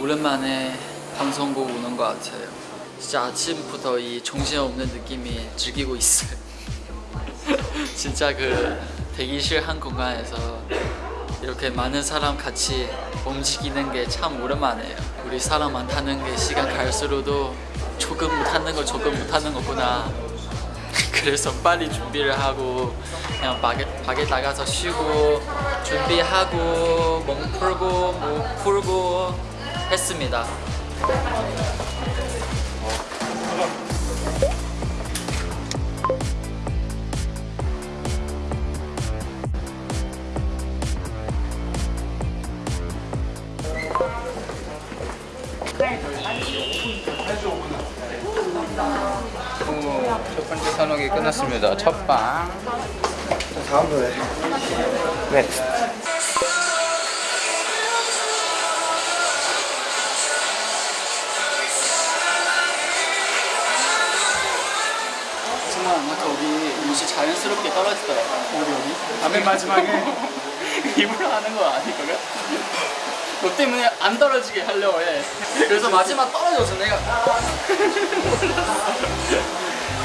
오랜만에 방송국 오는 것 같아요. 진짜 아침부터 이 정신없는 느낌이 즐기고 있어요. 진짜 그 대기실 한 공간에서 이렇게 많은 사람 같이 움직이는 게 참 오랜만이에요. 우리 사람 많다는 게 시간 갈수록도 조금 못하는 거 조금 못하는 거구나 그래서 빨리 준비를 하고 그냥 밖에, 밖에 나가서 쉬고 준비하고 몸 풀고 목 풀고 했습니다 첫 번째 산옥이 끝났습니다. 첫방. 다음 노래 네. 정말 아까 우리 옷이 자연스럽게 떨어지더라고 어디 어디? 맨 마지막에 일부러 하는 거 아니거든? 너 때문에 안 떨어지게 하려고 해 그래서 마지막 떨어져서 내가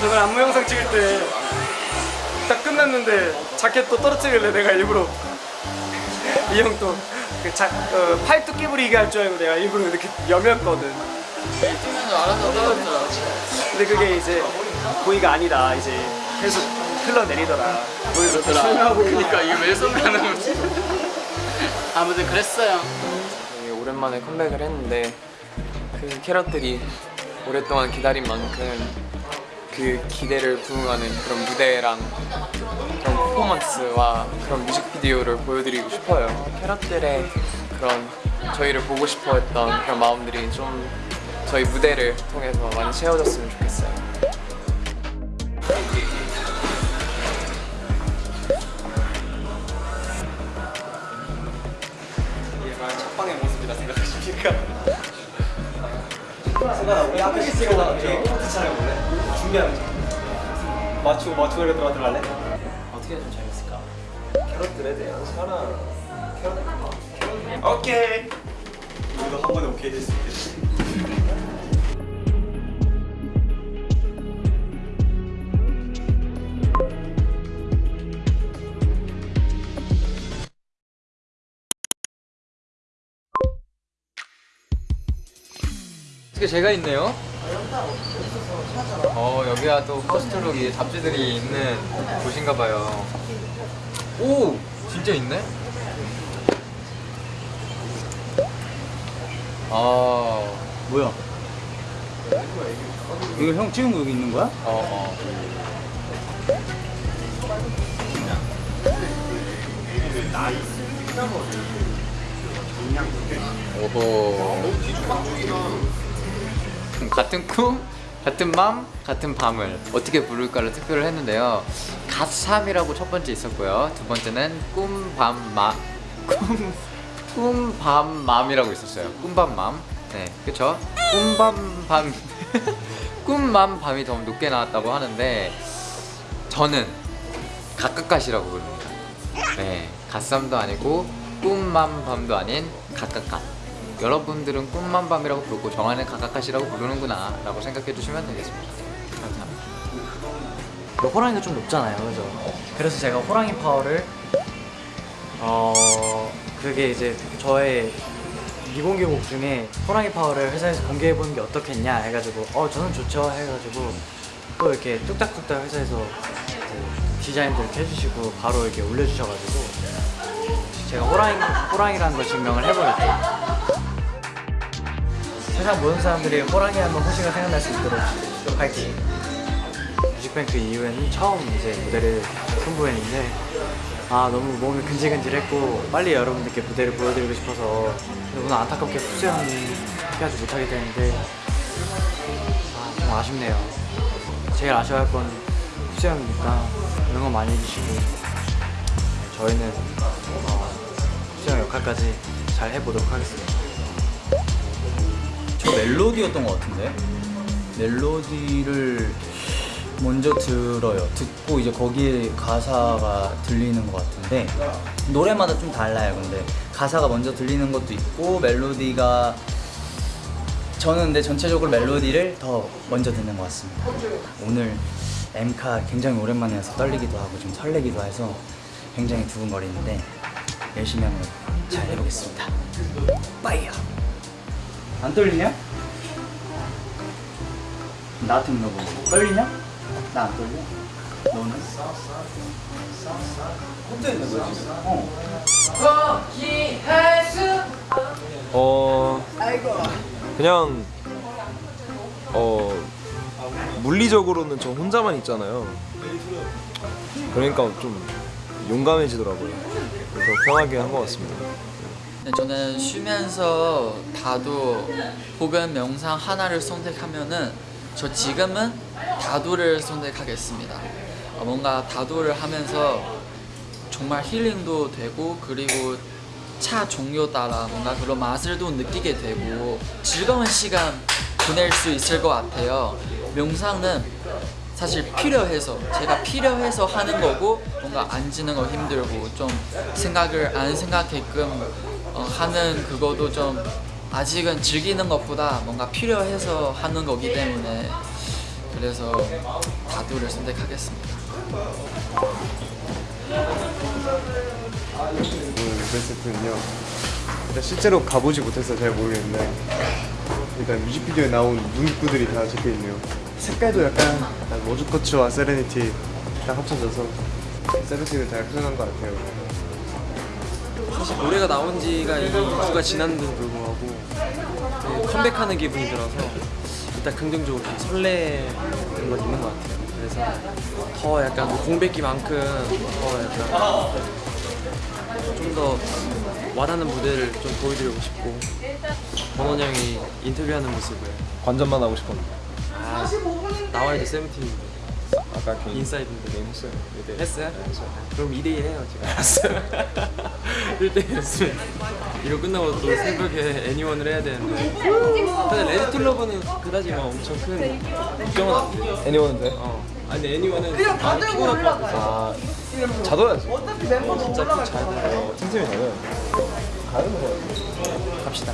저번 안무 영상 찍을 때 딱 끝났는데 자켓 또 떨어뜨리길래 내가 일부러. 이 형또그 어, 팔뚝 끼부리게 할 줄 알고 내가 일부러 이렇게 여몄거든. 뛰면서 알아서 떨어지더라고 근데 그게 이제 고의가 아니다. 이제 계속 흘러내리더라. 설명하고. 그니까 이거 왜 소개하는 거지? 아무튼 그랬어요. 되게 오랜만에 컴백을 했는데 그 캐럿들이 오랫동안 기다린 만큼 그 기대를 부응하는 그런 무대랑 그런 퍼포먼스와 그런 뮤직비디오를 보여드리고 싶어요. 캐럿들의 그런 저희를 보고 싶어 했던 그런 마음들이 좀 저희 무대를 통해서 많이 채워졌으면 좋겠어요. 이게 과연 첫방의 모습이라 생각하십니까? 승관아 우리 앞에 시스가 포트 촬영 볼래? 준비하면 돼 맞추고 맞추고 이렇게 들어가 들어갈래? 어떻게 좀 재밌을까? 캐럿들에 대한 사랑 캐럿 캐럿 오케이 우리도 한 번에 오케이 될수 있겠지 어떻게 제가 있네요? 어 여기가 또 퍼스트룩이 잡지들이 있는 곳인가 봐요 오! 진짜 있네? 아... 뭐야? 이거 형 찍은 거 여기 있는 거야? 어, 어. 오호. 같은 꿈, 같은 맘, 같은 밤을 어떻게 부를까를 투표를 했는데요. 갓삼이라고 첫 번째 있었고요. 두 번째는 꿈, 밤, 마, 꿈, 꿈, 밤, 맘이라고 있었어요. 꿈, 밤, 맘. 네, 그쵸? 꿈, 밤, 밤. 꿈, 맘, 밤이 더 높게 나왔다고 하는데 저는 각각갓이라고 부릅니다. 네, 갓삼도 아니고 꿈만 밤도 아닌 각각갓. 여러분들은 꿈만 밤이라고 부르고 정한은 각각갓이라고 부르는구나 라고 생각해 주시면 되겠습니다. 감사합니다. 그 호랑이가 좀 높잖아요, 그죠? 그래서 제가 호랑이 파워를 어 그게 이제 저의 미공개 곡 중에 호랑이 파워를 회사에서 공개해 보는 게 어떻겠냐 해가지고 어 저는 좋죠 해가지고 또 이렇게 뚝딱뚝딱 회사에서 그 디자인도 이렇게 해주시고 바로 이렇게 올려주셔가지고 제가 호랑이 호랑이라는 걸 증명을 해버렸죠. 세상 모든 사람들이 호랑이 하면 호시가 생각날 수 있도록 파이팅. 뮤직뱅크 이후에는 처음 이제 무대를 선보였는데 아 너무 몸이 근질근질했고 빨리 여러분들께 무대를 보여드리고 싶어서 너무 안타깝게 수영하지 못하게 되는데 아 정말 아쉽네요 제일 아쉬워할 건 수영이니까 응원 많이 해주시고 저희는 어, 수영 역할까지 잘 해보도록 하겠습니다 저 멜로디였던 것 같은데 멜로디를 먼저 들어요 듣고 이제 거기에 가사가 들리는 것 같은데 노래마다 좀 달라요. 근데 가사가 먼저 들리는 것도 있고 멜로디가 저는 근데 전체적으로 멜로디를 더 먼저 듣는 것 같습니다. 오늘 엠카 굉장히 오랜만에 해서 떨리기도 하고 좀 설레기도 해서 굉장히 두근거리는데 열심히 한번 잘 해보겠습니다. 빠이야. 안 떨리냐? 나한테 물어보고 떨리냐? 나 안 떨려. 너는? 혼자 있는 거야 지금? 어. 어 그냥 어 물리적으로는 저 혼자만 있잖아요. 그러니까 좀 용감해지더라고요. 그래서 편하게 한 것 같습니다. 네, 저는 쉬면서 다도 혹은 명상 하나를 선택하면은 저 지금은 다도를 선택하겠습니다. 어, 뭔가 다도를 하면서 정말 힐링도 되고 그리고 차 종류 따라 뭔가 그런 맛을도 느끼게 되고 즐거운 시간 보낼 수 있을 것 같아요. 명상은 사실 필요해서 제가 필요해서 하는 거고 뭔가 앉는 거 힘들고 좀 생각을 안 생각게끔 어, 하는 그거도 좀 아직은 즐기는 것보다 뭔가 필요해서 하는 거기 때문에 그래서 다도를 선택하겠습니다. 오늘 베스트는요. 일단 실제로 가보지 못해서 잘 모르겠는데 일단 뮤직비디오에 나온 문구들이 다 적혀 있네요. 색깔도 약간, 약간 모주코츠와 세레니티 딱 합쳐져서 세레니티를 잘 표현한 것 같아요. 사실 노래가 나온 지가 2주가 지났는데도 불구하고 네, 컴백하는 기분이 들어서 일단 긍정적으로 좀 설레는 건 있는 것 같아요. 그래서 더 약간 그 공백기만큼 더 약간 좀 더 와닿는 무대를 좀 보여드리고 싶고 권원 형이 인터뷰하는 모습을 관전만 하고 싶었는데 아, 나와야지 세븐틴인데 아까 그 인사이드인데. 게임 했어요. 네, 했어요? 그럼 2대1 해요 지금 알았어요. 1대1 했으면 이거 끝나고 또 새벽에 Anyone을 해야 되는데. 근데 Ready to love는 그다지 막 엄청 큰 걱정은 안 돼요. Anyone인데? 어. 아니 Anyone은 많이 피곤할 것 같아서 아 자둬야지. 진짜 잘 돼요. 틈틈이 자둬야지. 가는 거야. 갑시다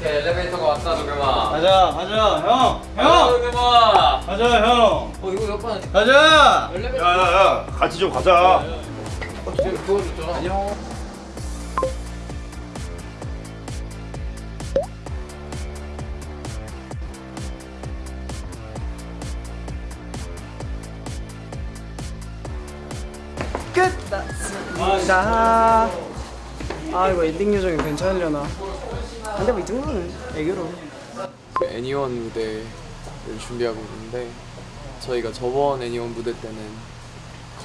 오케이 엘리베이터가 왔다 도겸아. 가자 가자 형! 형 도겸아. 가자 형! 어 이거 옆에 가자! 야야야 같이 좀 가자 도와줬잖아. 자, 아 이거 엔딩 요정이 괜찮으려나? 근데 뭐 이 정도는 애교로. 그 애니원 무대를 준비하고 있는데 저희가 저번 Anyone 무대 때는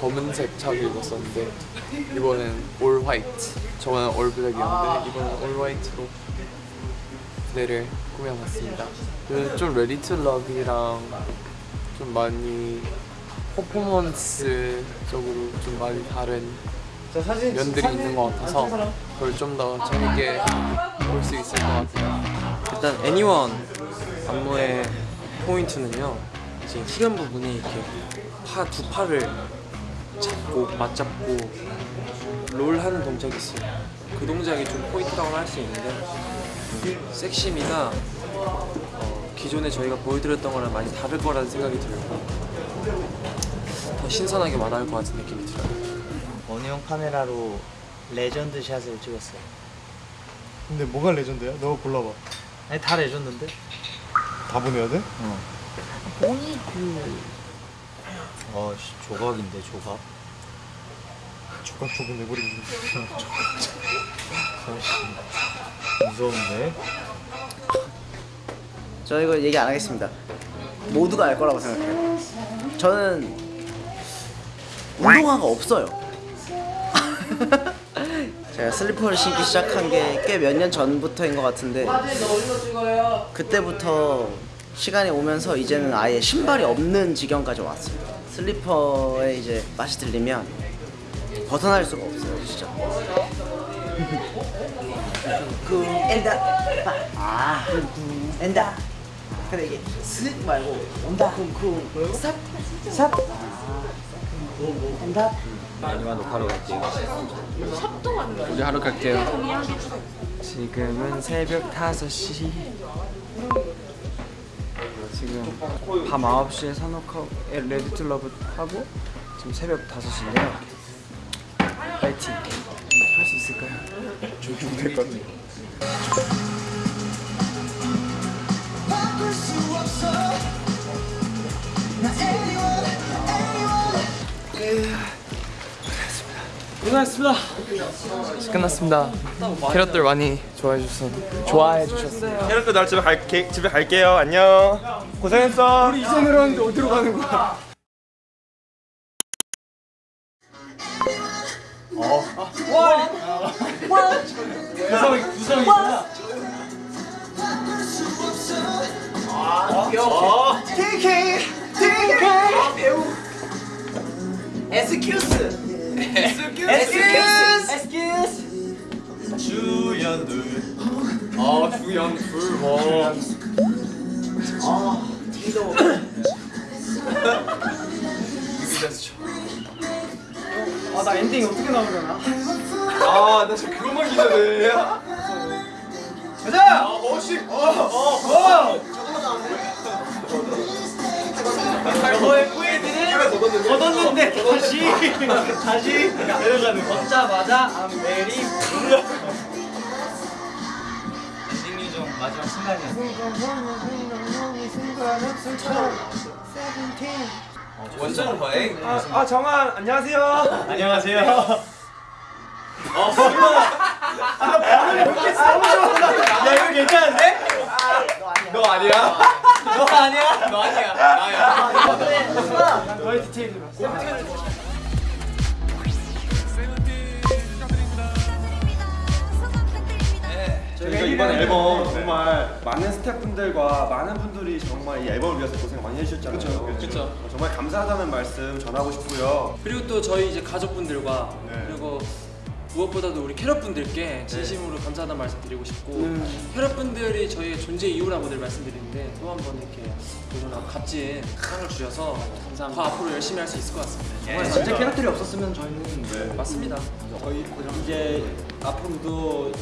검은색 착을 입었었는데 이번엔 all white. 저번엔 all black이었는데 이번엔 all white로 무대를 꾸며봤습니다. 그좀 Ready to love이랑 좀 많이 퍼포먼스적으로 좀 많이 다른 면들이 있는 것 같아서 그걸 좀 더 재밌게 볼 수 있을 것 같아요. 일단 Anyone 안무의 포인트는요 이제 후렴 부분이 이렇게 파 두 팔을 잡고 맞잡고 롤 하는 동작이 있어요. 그 동작이 좀 포인트라고 할 수 있는데 섹시미가 어, 기존에 저희가 보여드렸던 거랑 많이 다를 거라는 생각이 들고 더 신선하게 와닿을 것 같은 느낌이 들어요. 원우형 카메라로 legend shot을 찍었어요 근데 뭐가 legend야? 너가 골라봐. 아니 다 legend인데? 다 보내야 돼? 어 씨, 조각인데 조각 조각 조금 내버리고. 무서운데? 저 이거 얘기 안 하겠습니다. 모두가 알 거라고 생각해요. 저는 운동화가 없어요. 제가 슬리퍼를 신기 시작한 게 꽤 몇 년 전부터인 것 같은데 그때부터 시간이 오면서 이제는 아예 신발이 없는 지경까지 왔어요. 슬리퍼에 이제 맛이 들리면 벗어날 수가 없어요, 진짜. 쿵 엔다. 아 엔다. 근데 이게 슥 말고 온다. 쿵쿵 삽삽? 엔다 애니만 녹화로 갈게요. 우리 하러 갈게요. 지금은 새벽 5시 지금 밤 9시에 산옥하고 레디 투 러브 하고 지금 새벽 5시인데요 파이팅 할 수 있을까요? 좀 힘들 것 같아요 고생하셨습니다 끝났습니다. 캐럿들 많이 좋아해 주셔서 좋아해 주셨어요. 캐럿들 날 집에 갈게 집에 갈게요. 안녕. 고생했어. 우리 이제 내려왔는데 어디로 가는 거야? 아 주연 둘 와. 아나 엔딩 어떻게 나오려나? 아, 나 지금 그것만 기대돼. 걷었는데 다시 다시 내려가는 걷자마자 I'm ready 엔딩 중 마지막 순간이야. 원전 거행. 아, 아, 정한 안녕하세요. 안녕하세요. 야 이거 괜찮은데? 너 아니야? 너 아니야? 너 아니야. 나야. 너의 디테일들 저희가 이번 앨범 정말 많은 스태프분들과 많은 분들이 정말 이 앨범을 위해서 고생 많이 해주셨잖아요. 그렇죠. 어, 정말 감사하다는 말씀 전하고 싶고요. 그리고 또 저희 이제 가족분들과 네. 그리고 무엇보다도 우리 캐럿분들께 진심으로 감사하다는 말씀 드리고 싶고 캐럿분들이 저희의 존재 이유라고 늘 말씀드리는데 또 한 번 이렇게 너무나 값진 상을 주셔서 더 앞으로 열심히 할 수 있을 것 같습니다. 정말 진짜 캐럿들이 없었으면 저희는 맞습니다. 저희 이제 앞으로도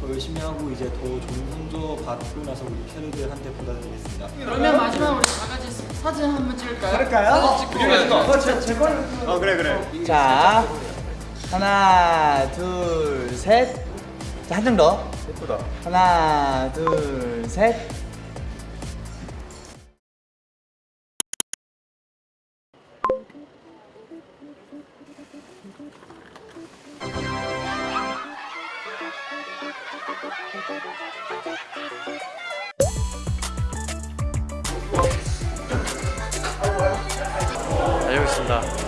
더 열심히 하고 이제 더 좋은 성적 받고 나서 우리 캐럿들한테 보답드리겠습니다. 그러면 마지막으로 우리 다 같이 사진 한번 찍을까요? 할까요? 어, 그래, 그래. 자, 하나, 둘, 셋. 자, 한 장 더. 예쁘다. 하나, 둘, 셋. 알겠습니다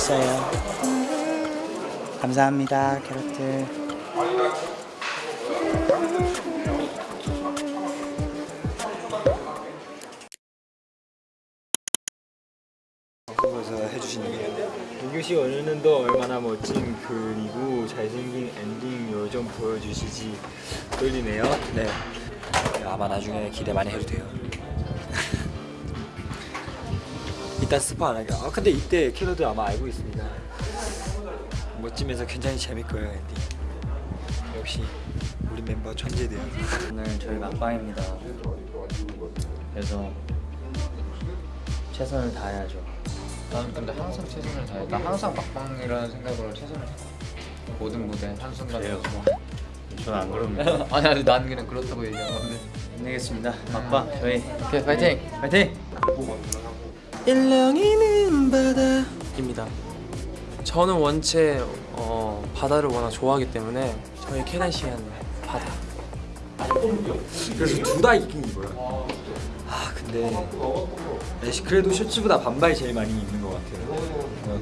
했어요. 감사합니다, 캐럿들. 방송에서 해주신 얘기예요. 민규 씨 오늘도 얼마나 멋진 그리고 잘생긴 엔딩 요정 보여주시지 떨리네요. 네. 아마 나중에 기대 많이 해도 돼요. 이따 스포 안 하게. 아 근데 이때 캐럿들 아마 알고 있습니다. 멋지면서 굉장히 재밌 거예요 엔딩. 역시 우리 멤버 천재네요. 오늘 저희 막방입니다. 그래서 최선을 다해야죠. 나는 근데 항상 최선을 다해. 나 항상 막방이라는 생각으로 최선을 다해. 모든 무대 한 순간에. 저는 안 그럽니다. 아니 아니 난 그냥 그렇다고 얘기한 건데. 힘내겠습니다. 막방 저희 오케이 파이팅. 파이팅! 일렁이는 바다입니다. 저는 원체 어, 바다를 워낙 좋아하기 때문에 저희 캐나시안 바다 그래서 둘 다 입긴 입어요. 아 근데 애쉬 그래도 셔츠보다 반바지 제일 많이 입는 것 같아요.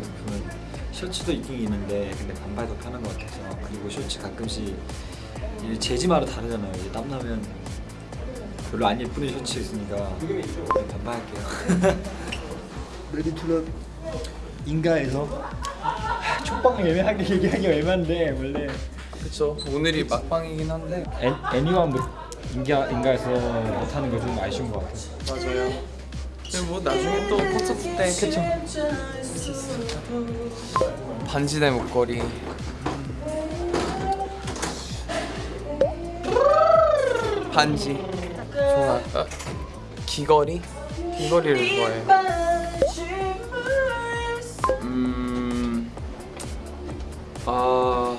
셔츠도 입긴 입는데 근데 반바지 더 편한 것 같아서 그리고 셔츠 가끔씩 이 재질마다 다르잖아요. 이제 땀 나면 별로 안 예쁘는 셔츠 있으니까 반바지 할게요. Ready to Love 인가에서 막방 애매하게 얘기하기 애매한데 원래. 그쵸. 오늘이 막방이긴 한데. 애, 애니만 못 인가 인가에서 못하는 거좀 아쉬운 것 같아요. 맞아요. 근데 뭐 나중에 또 콘서트 때 그쵸. 반지 대 목걸이. 반지. 좋아. 아, 귀걸이? 귀걸이를 좋아해요 아...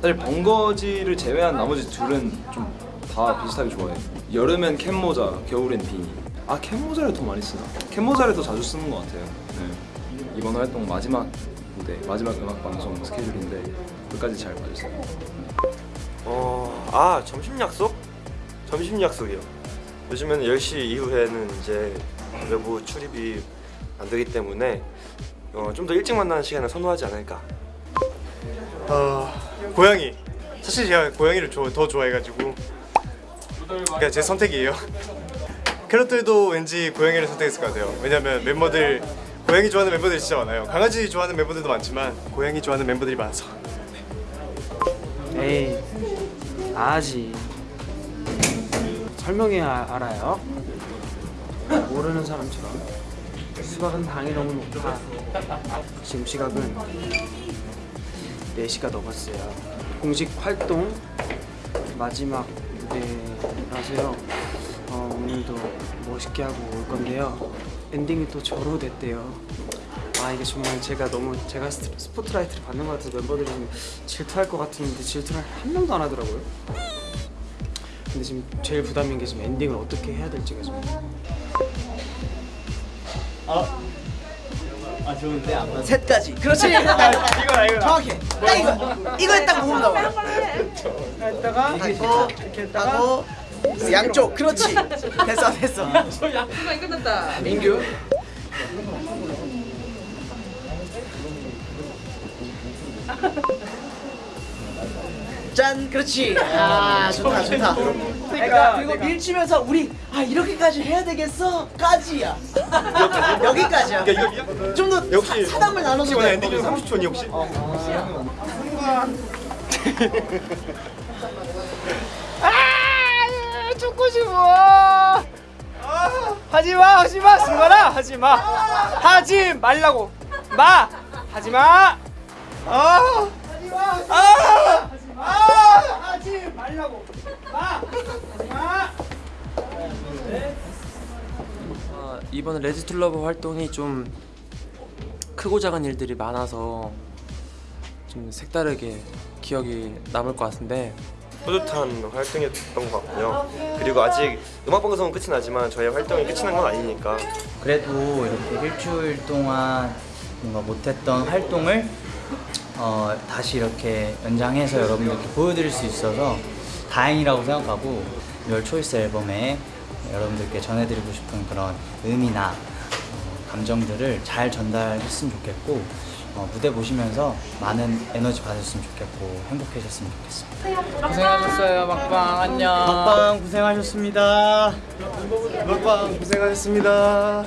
사실 번거지를 제외한 나머지 둘은 좀 다 비슷하게 좋아해요 여름엔 캡모자, 겨울엔 비니 아 캡모자를 더 많이 쓰나? 캡모자를 더 자주 쓰는 것 같아요 네. 이번 활동 마지막 무대, 마지막 음악 방송 스케줄인데 끝까지 잘 봐주세요 어, 아 점심 약속? 점심 약속이요. 요즘에는 10시 이후에는 이제 외부 출입이 안 되기 때문에 어, 좀 더 일찍 만나는 시간을 선호하지 않을까. 어, 고양이. 사실 제가 고양이를 더 좋아해가지고 그냥 제 선택이에요. 캐럿들도 왠지 고양이를 선택했을 것 같아요. 왜냐면 멤버들 고양이 좋아하는 멤버들이 진짜 많아요. 강아지 좋아하는 멤버들도 많지만 고양이 좋아하는 멤버들이 많아서. 에이 아지 설명해야 알아요? 모르는 사람처럼 수박은 당이 너무 높아. 지금 시각은 4시가 넘었어요. 공식 활동 마지막 무대라서요. 어, 오늘도 멋있게 하고 올 건데요. 엔딩이 또 저로 됐대요. 아 이게 정말 제가 너무 제가 스포트라이트를 받는 것 같아서 멤버들이 좀 질투할 것 같은데 질투를 한 명도 안 하더라고요. 근데 지금 제일 부담인 게 지금 엔딩을 어떻게 해야 될지가 좀. 셋까지. 그렇지. 이거다 이거. 정확해. 딱 이거. 이거에 딱 모은다 봐. 했다가 하고 하고 양쪽. 그렇지. 됐어 됐어. 민규. 짠. 그렇지. 아 좋다 좋다. 그러니까 그리고 밀치면서 우리 아 이렇게까지 해야 되겠어? 까지야. 여기까지야. 좀더 역시 사담을 나눠서 혹시 오늘. 엔딩 중 30초니 혹시? 죽고 싶어. 하지 마, 하지 마, 승관아, 하지 마, 하지 말라고, 마, 하지 마. 아, 하지 마, 아, 아, 하지 말라고. 아, 이번 Ready to Love 활동이 좀 크고 작은 일들이 많아서 좀 색다르게 기억이 남을 것 같은데 뿌듯한 활동이었던 것 같고요. 그리고 아직 음악 방송은 끝이 나지만 저희 활동이 끝이 난 건 아니니까 그래도 이렇게 일주일 동안 뭔가 못했던 활동을 어, 다시 이렇게 연장해서 여러분들께 보여드릴 수 있어서 다행이라고 생각하고 열 초이스 앨범에 여러분들께 전해드리고 싶은 그런 의미나 어, 감정들을 잘 전달했으면 좋겠고 어, 무대 보시면서 많은 에너지 받으셨으면 좋겠고 행복해졌으면 좋겠습니다. 고생하셨어요 막방 안녕 막방 고생하셨습니다. 먹방 고생하셨습니다